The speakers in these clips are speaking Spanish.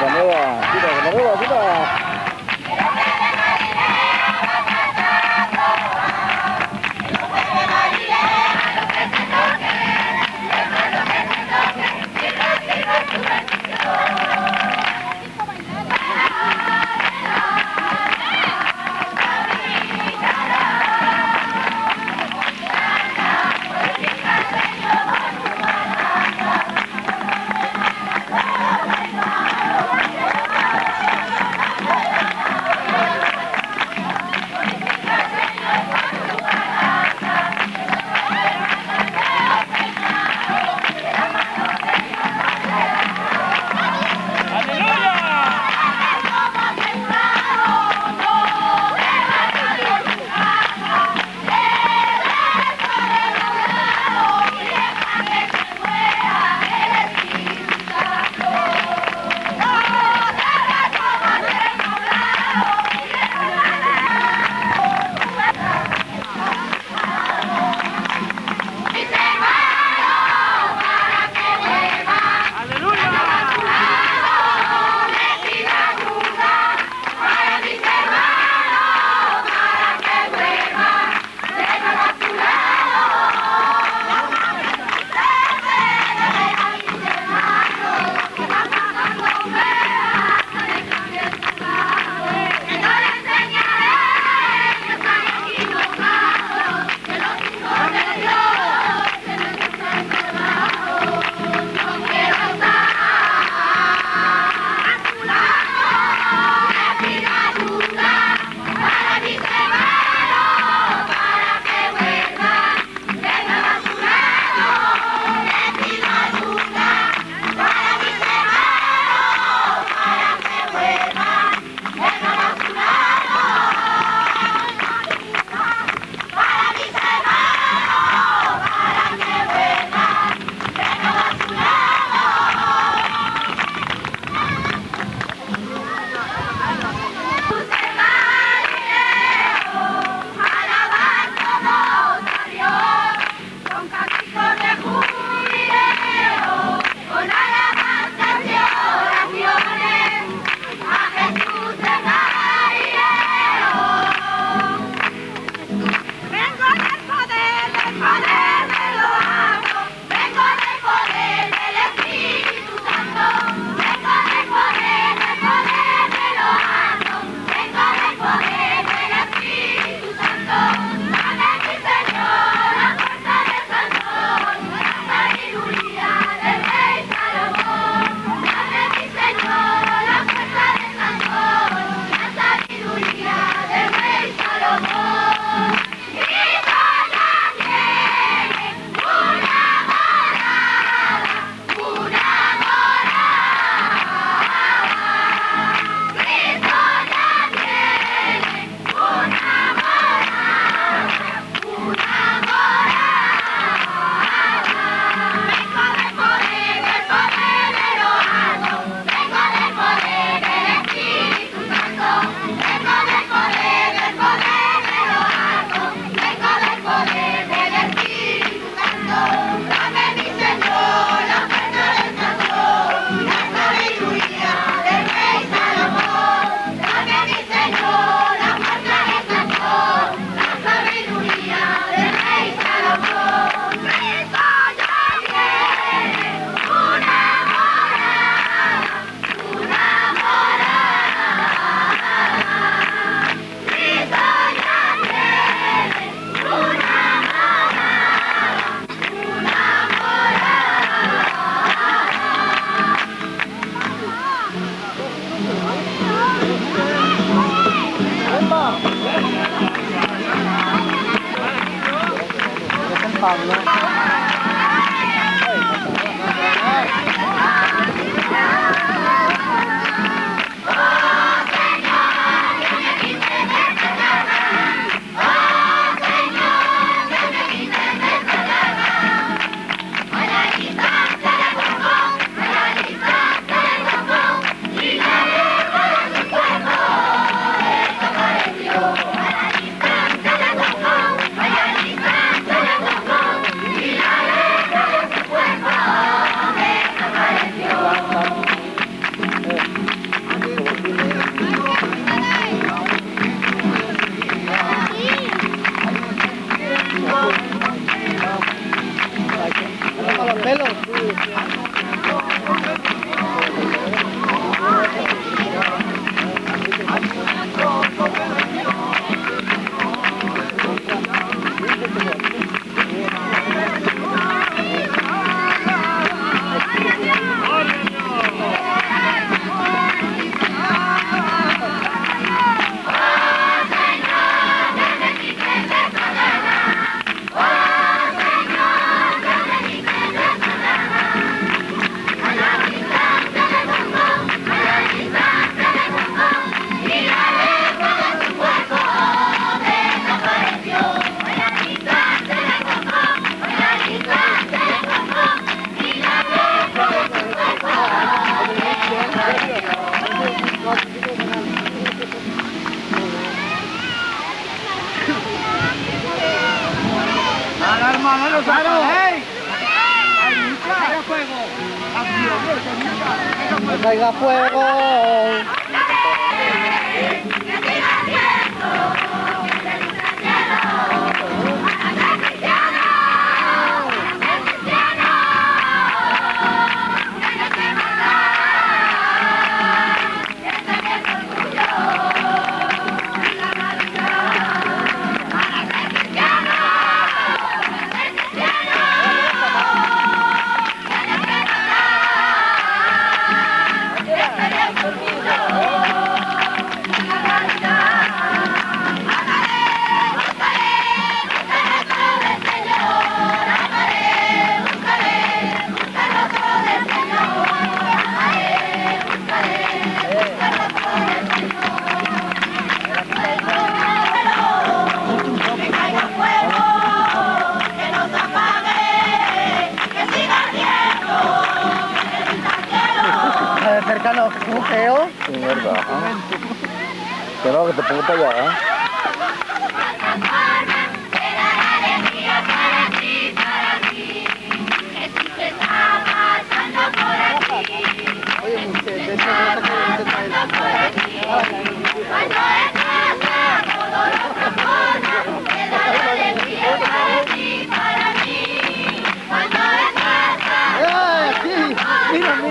compañera. Tira, compañera,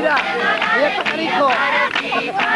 Mira, mira,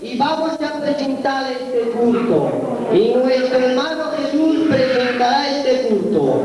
y vamos a presentar este culto. Y nuestro hermano Jesús presentará este culto.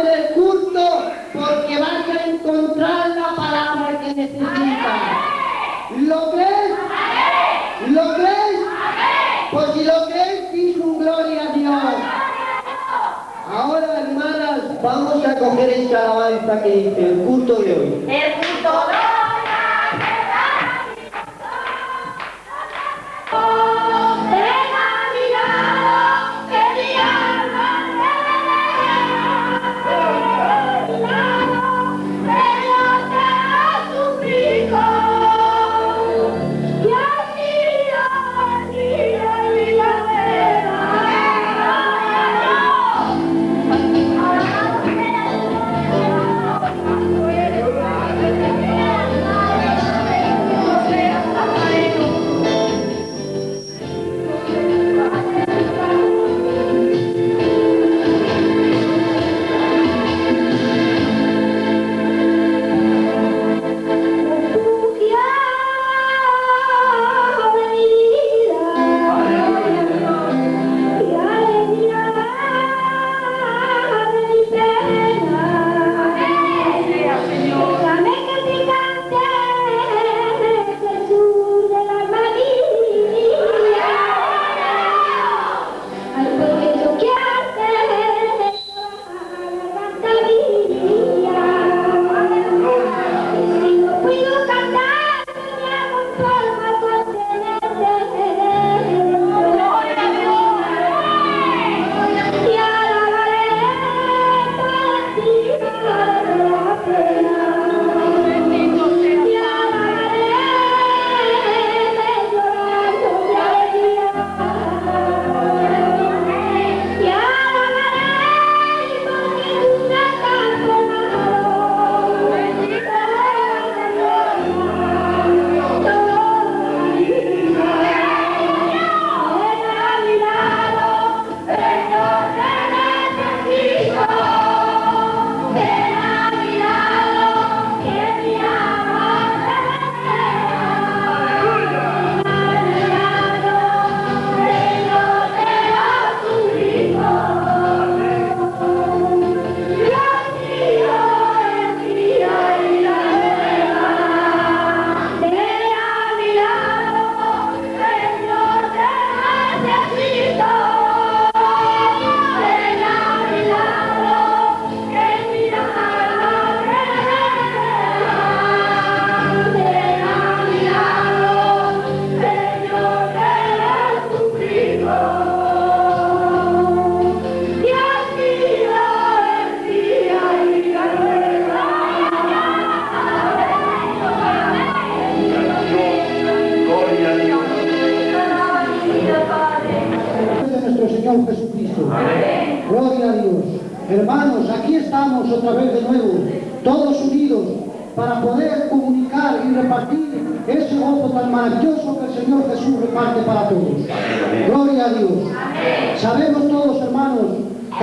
Concentres en el culto porque vas a encontrar la palabra que necesitas. ¿Lo crees? ¿Lo crees? Pues si lo crees, dice un gloria a Dios. Ahora, hermanas, vamos a coger esta alabanza que dice el culto de hoy. El culto de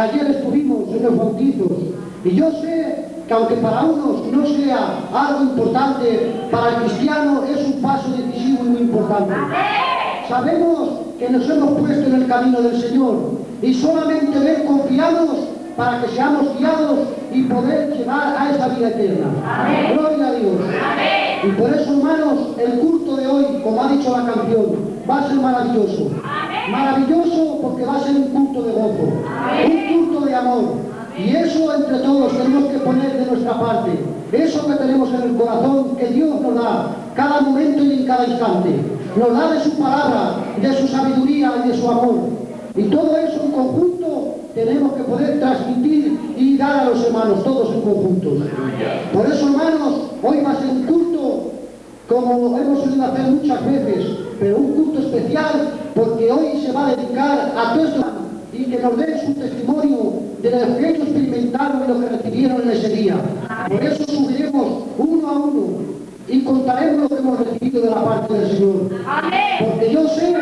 ayer estuvimos en los bautizos y yo sé que aunque para unos no sea algo importante, para el cristiano es un paso decisivo y muy importante. Sabemos que nos hemos puesto en el camino del Señor y solamente en Él confiamos para que seamos guiados y poder llegar a esa vida eterna. Gloria a Dios. Y por eso, hermanos, el culto de hoy, como ha dicho la canción, va a ser maravilloso. Maravilloso porque va a ser un culto de gozo, amor. Y eso entre todos tenemos que poner de nuestra parte. Eso que tenemos en el corazón que Dios nos da cada momento y en cada instante. Nos da de su palabra, de su sabiduría y de su amor. Y todo eso en conjunto tenemos que poder transmitir y dar a los hermanos, todos en conjunto. Por eso, hermanos, hoy ser un culto como hemos solido hacer muchas veces, pero un culto especial porque hoy se va a dedicar a todos y que nos den su testimonio de lo que ellos experimentaron y lo que recibieron en ese día. Por eso subiremos uno a uno y contaremos lo que hemos recibido de la parte del Señor. Porque yo sé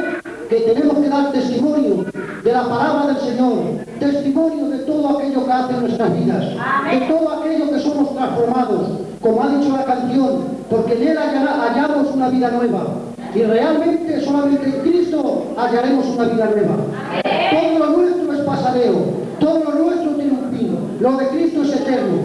que tenemos que dar testimonio de la palabra del Señor, testimonio de todo aquello que hace en nuestras vidas, de todo aquello que somos transformados, como ha dicho la canción, porque en Él hallamos una vida nueva. Y realmente solamente en Cristo hallaremos una vida nueva. Todo lo nuestro es pasareo, todo lo nuestro tiene un fin, lo de Cristo es eterno.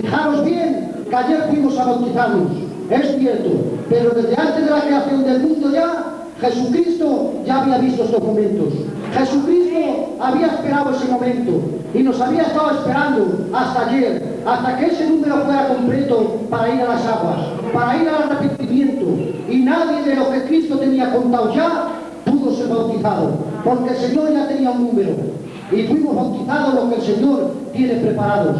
Fijaros bien que ayer fuimos a bautizarnos, es cierto, pero desde antes de la creación del mundo ya, Jesucristo ya había visto estos momentos. Jesucristo había esperado ese momento y nos había estado esperando hasta ayer, hasta que ese número fuera completo para ir a las aguas, para ir al arrepentimiento. Y nadie de lo que Cristo tenía contado ya pudo ser bautizado, porque el Señor ya tenía un número. Y fuimos bautizados lo que el Señor tiene preparados.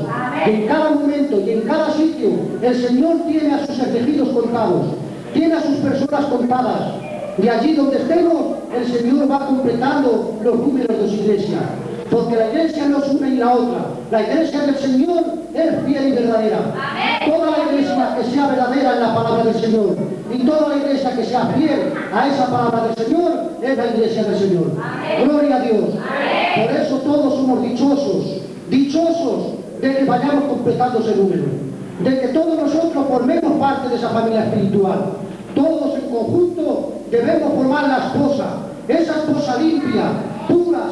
En cada momento y en cada sitio el Señor tiene a sus elegidos contados, tiene a sus personas contadas. Y allí donde estemos, el Señor va completando los números de su iglesia. Porque la iglesia no es una y la otra. La iglesia del Señor es fiel y verdadera. Toda la iglesia que sea verdadera en la palabra del Señor y toda la iglesia que sea fiel a esa palabra del Señor es la iglesia del Señor. Gloria a Dios. Por eso todos somos dichosos, dichosos de que vayamos completando ese número. De que todos nosotros formemos parte de esa familia espiritual. Todos en conjunto debemos formar la esposa, esa esposa limpia,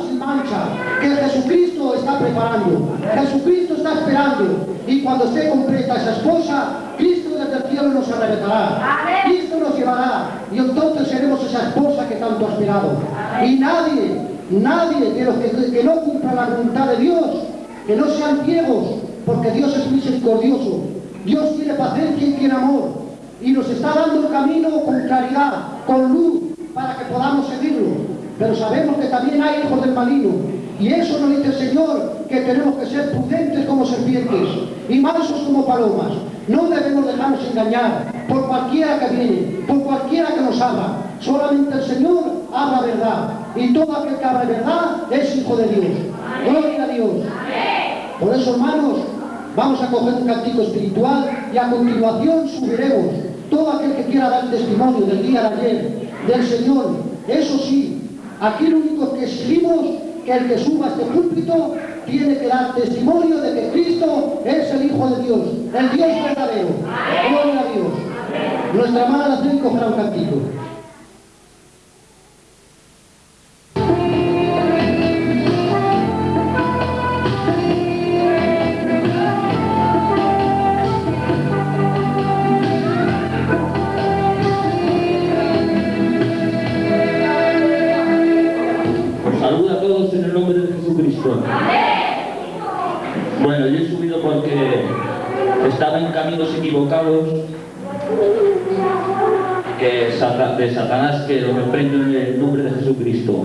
sin mancha, que Jesucristo está preparando, Jesucristo está esperando, y cuando esté completa esa esposa, Cristo desde el cielo nos arrebatará, Cristo nos llevará, y entonces seremos esa esposa que tanto ha esperado. Y nadie, nadie de los que, que no cumpla la voluntad de Dios, que no sean ciegos, porque Dios es misericordioso, Dios tiene paciencia y tiene amor, y nos está dando el camino con claridad, con luz, para que podamos seguirlo. Pero sabemos que también hay hijos del maligno. Y eso nos dice el Señor, que tenemos que ser prudentes como serpientes y mansos como palomas. No debemos dejarnos engañar por cualquiera que viene, por cualquiera que nos habla. Solamente el Señor habla verdad. Y todo aquel que habla verdad es hijo de Dios. Gloria a Dios. Por eso, hermanos, vamos a coger un cantico espiritual y a continuación subiremos todo aquel que quiera dar testimonio del día de ayer, del Señor. Eso sí, aquí lo único que exigimos que el que suba este púlpito tiene que dar testimonio de que Cristo es el Hijo de Dios, el Dios verdadero. Gloria a Dios. Nuestra hermana Nacén cogerá de Satanás que lo reprendo en el nombre de Jesucristo.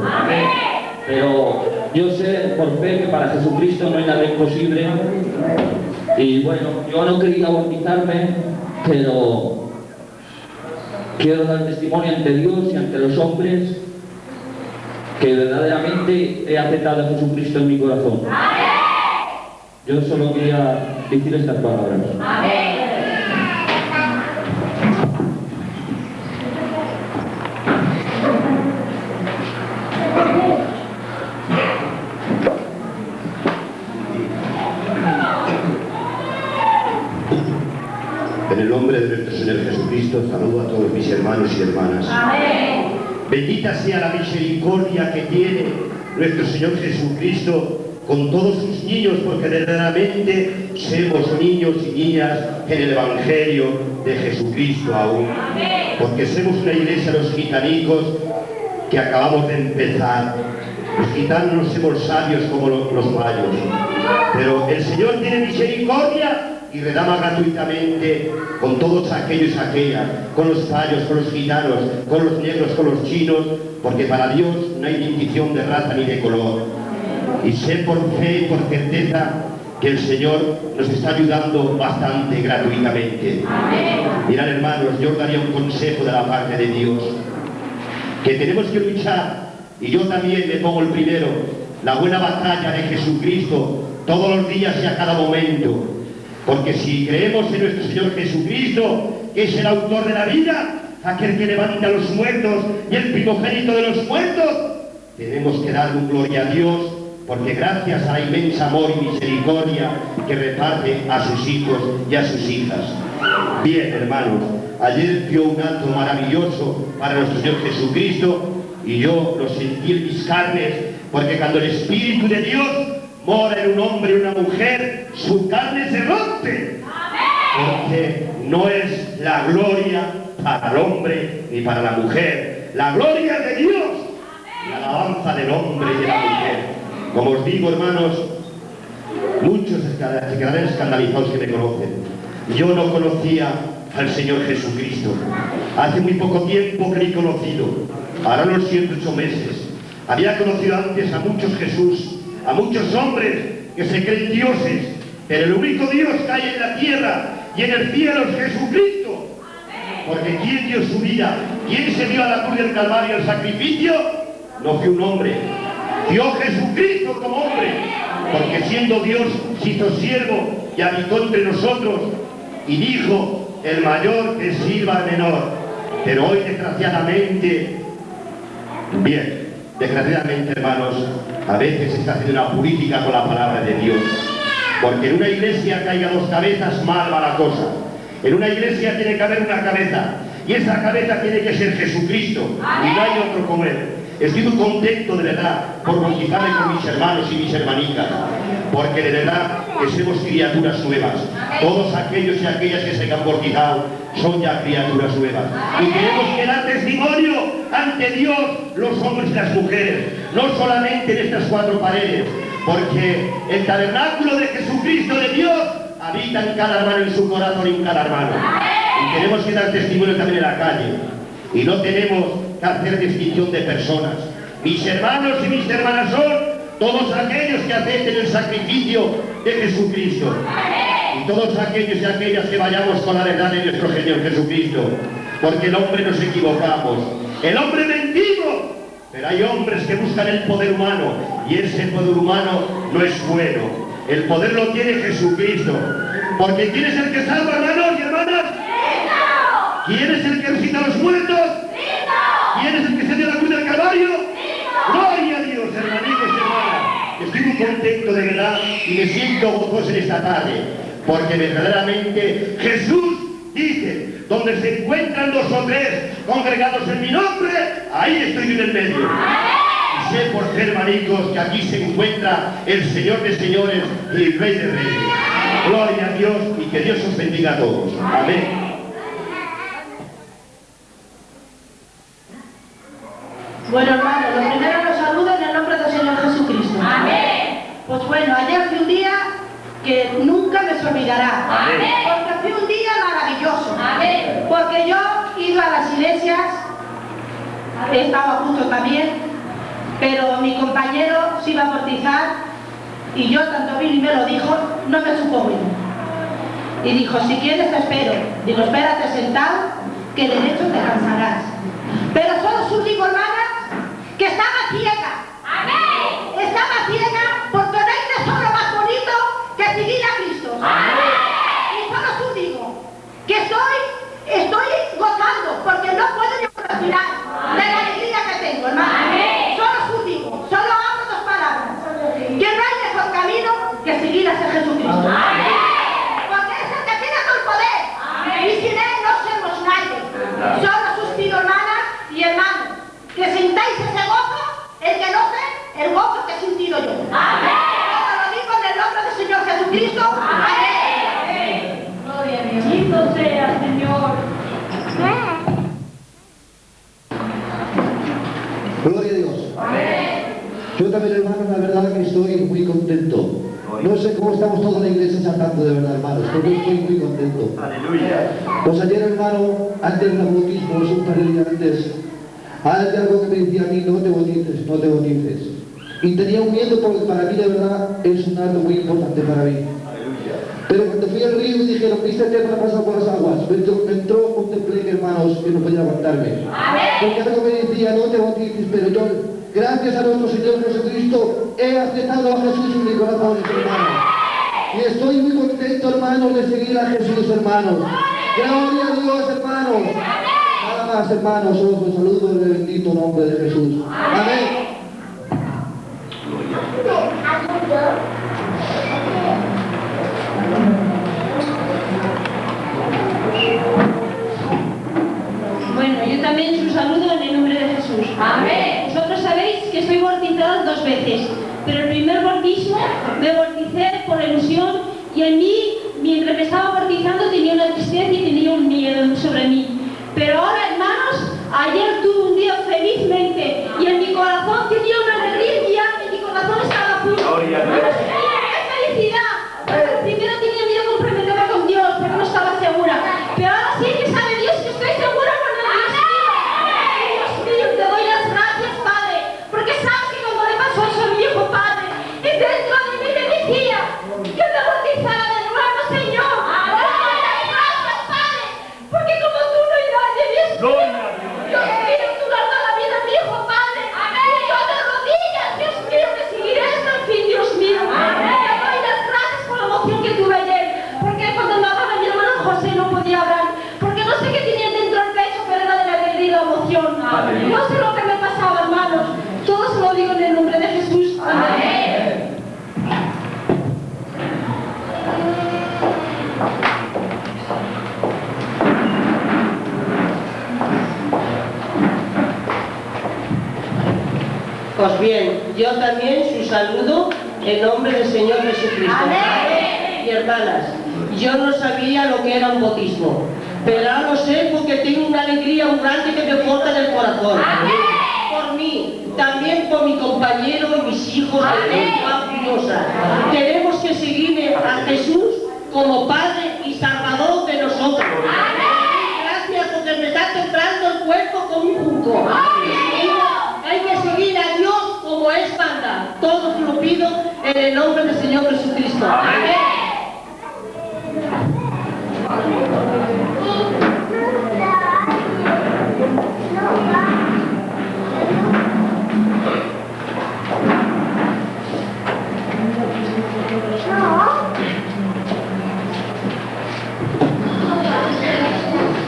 Pero yo sé por fe que para Jesucristo no hay nada imposible. Y bueno, yo no quería bautizarme, pero quiero dar testimonio ante Dios y ante los hombres que verdaderamente he aceptado a Jesucristo en mi corazón. Yo solo quería decir estas palabras. En el nombre de nuestro Señor Jesucristo, saludo a todos mis hermanos y hermanas. Bendita sea la misericordia que tiene nuestro Señor Jesucristo con todos sus niños, porque verdaderamente somos niños y niñas en el Evangelio de Jesucristo aún. Porque somos una iglesia los gitanicos que acabamos de empezar. Los gitanos no somos sabios como lo- los mayos, pero el Señor tiene misericordia y redama gratuitamente con todos aquellos y aquellas, con los payos, con los gitanos, con los negros, con los chinos, porque para Dios no hay distinción de raza ni de color. Y sé por fe y por certeza que el Señor nos está ayudando bastante gratuitamente. Mirad hermanos, yo os daría un consejo de la parte de Dios, que tenemos que luchar, y yo también me pongo el primero, la buena batalla de Jesucristo todos los días y a cada momento. Porque si creemos en nuestro Señor Jesucristo, que es el autor de la vida, aquel que levanta a los muertos y el primogénito de los muertos, tenemos que darle un gloria a Dios, porque gracias a la inmensa amor y misericordia que reparte a sus hijos y a sus hijas. Bien, hermanos, ayer dio un acto maravilloso para nuestro Señor Jesucristo y yo lo sentí en mis carnes, porque cuando el Espíritu de Dios mora en un hombre y una mujer, su carne se rompe. Porque no es la gloria para el hombre ni para la mujer, la gloria de Dios, la alabanza del hombre y de la mujer. Como os digo, hermanos, muchos se quedarán escandalizados que me conocen. Yo no conocía al Señor Jesucristo. Hace muy poco tiempo que le he conocido, ahora unos 108 meses. Había conocido antes a muchos Jesús, a muchos hombres que se creen dioses, pero el único Dios que hay en la tierra y en el cielo es Jesucristo. Porque ¿quién dio su vida? ¿Quién se dio a la cruz del Calvario el sacrificio? No fue un hombre. Dio Jesucristo como hombre. Porque siendo Dios hizo siervo y habitó entre nosotros y dijo, el mayor que sirva al menor. Pero hoy desgraciadamente, bien, desgraciadamente hermanos, a veces se está haciendo una política con la palabra de Dios. Porque en una iglesia haya dos cabezas, mal va la cosa. En una iglesia tiene que haber una cabeza. Y esa cabeza tiene que ser Jesucristo. Y no hay otro como Él. Estoy muy contento de verdad por bautizarme con mis hermanos y mis hermanitas. Porque de verdad que somos criaturas nuevas. Todos aquellos y aquellas que se han bautizado son ya criaturas nuevas. Y queremos que dar testimonio ante Dios, los hombres y las mujeres. No solamente en estas cuatro paredes. Porque el tabernáculo de Jesucristo de Dios habita en cada hermano, en su corazón y en cada hermano. Y tenemos que dar testimonio también en la calle. Y no tenemos hacer distinción de personas. Mis hermanos y mis hermanas son todos aquellos que acepten el sacrificio de Jesucristo. Y todos aquellos y aquellas que vayamos con la verdad de nuestro Señor Jesucristo. Porque el hombre nos equivocamos. El hombre mentimos. Pero hay hombres que buscan el poder humano y ese poder humano no es bueno. El poder lo tiene Jesucristo. Porque ¿quién es el que salva, hermanos y hermanas? ¿Quién es el que resucita a los muertos? ¿Quién es el que se dio la Gloria a Dios, hermanitos y hermanas. Estoy muy contento de verdad y me siento gozoso en esta tarde. Porque verdaderamente Jesús dice, donde se encuentran dos o tres congregados en mi nombre, ahí estoy en el medio. Y sé por ser hermanitos que aquí se encuentra el Señor de señores y el Rey de reyes. Gloria a Dios y que Dios os bendiga a todos. Amén. Bueno, hermano, lo primero los saludo en el nombre del Señor Jesucristo. Amén. Pues bueno, ayer fue un día que nunca me se olvidará. Amén. Porque fue un día maravilloso. Amén. Porque yo he ido a las iglesias, he estado a punto también, pero mi compañero se iba a bautizar y yo tanto vino y me lo dijo, no me supo bien. Y dijo, si quieres te espero. Digo, espérate sentado, que de hecho te cansarás. Pero solo su digo, hermanas, que estaba ciega. Amén. Estaba ciega porque no hay tesoro más bonito que seguir a Cristo. Y solo su digo, que estoy, estoy gozando porque no puedo ni respirar de la alegría que tengo, hermano. Amén. Solo su digo, solo hablo dos palabras. Que no hay mejor camino que seguir a ese Jesucristo. Porque es el que tiene todo el poder. Amén. Y sin él no somos nadie. Solo sus pido, hermanas y hermanos, que sintáis ese gozo, el que no sé, el gozo que he sentido yo. Amén. Todo lo digo en el nombre del Señor Jesucristo. Amén. Amén. Gloria a Dios. Bendito sea, Señor. Gloria a Dios. Yo también, hermano, la verdad que estoy muy contento. No sé cómo estamos todos en la iglesia saltando de verdad, hermanos, pero yo estoy muy contento. Aleluya. Pues ayer, hermano, antes del bautismo, es un par de días antes, hay algo que me decía a mí, no te bautices, no te bautices. Y tenía un miedo porque para mí, de verdad, es un acto muy importante para mí. Pero cuando fui al río y dijeron, ¿viste qué ha pasado por las aguas? Me entró, me entró un temple, hermanos, que no podía aguantarme. Porque algo me decía, no te bautices, pero yo, gracias a nuestro Señor Jesucristo, he aceptado a Jesús en mi corazón, hermano. Y estoy muy contento, hermanos, de seguir a Jesús, hermanos. Gloria a Dios, hermanos. Nada más, hermanos, os saludo en el bendito nombre de Jesús. Amén. Bueno, yo también os saludo en el nombre de Jesús. Amén. Vosotros sabéis que estoy bautizada dos veces, pero el primer bautismo me bauticé por ilusión y en mí, mientras me estaba bautizando, tenía una tristeza y tenía un miedo sobre mí. Pero ahora, hermanos, ayer tuve un día felizmente y en mi corazón tenía una alegría y mi corazón estaba puro. En nombre del Señor Jesucristo. Y hermanas, yo no sabía lo que era un bautismo, pero ahora lo sé porque tengo una alegría grande que me corta del corazón. Por mí, también por mi compañero y mis hijos de. Tenemos que seguir a Jesús como Padre y Salvador de nosotros. Gracias porque me está temblando el cuerpo como un junco. Hay que seguir a Dios como es manda. Todo lo pido en el nombre del Señor Jesucristo. Amén.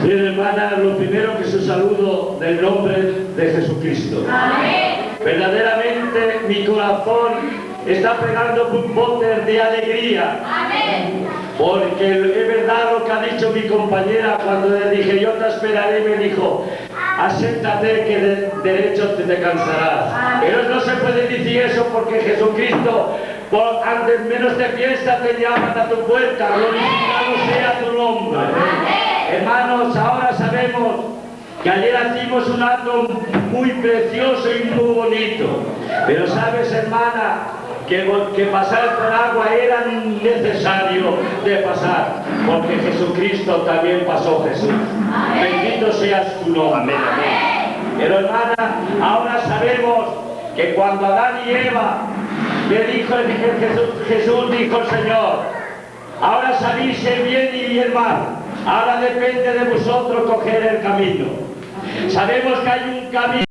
Bien, hermana, lo primero que su saludo del nombre de Jesucristo. Verdaderamente mi corazón está pegando un bote de alegría. Porque es verdad lo que ha dicho mi compañera cuando le dije yo te esperaré, me dijo, acéptate que de derecho te, te cansarás. Pero no se puede decir eso porque Jesucristo, por antes menos te piensa, te llama a tu puerta, glorificado sea tu nombre. Hermanos, ahora sabemos que ayer hicimos un acto muy precioso y muy bonito. Pero sabes, hermana, que, que pasar por agua era necesario de pasar, porque Jesucristo también pasó Jesús. Bendito seas tu nombre. Pero hermana, ahora sabemos que cuando Adán y Eva le dijo el- el Jesús, Jesús dijo el Señor, ahora salís el bien y el mal. Ahora depende de vosotros coger el camino. Sabemos que hay un camino.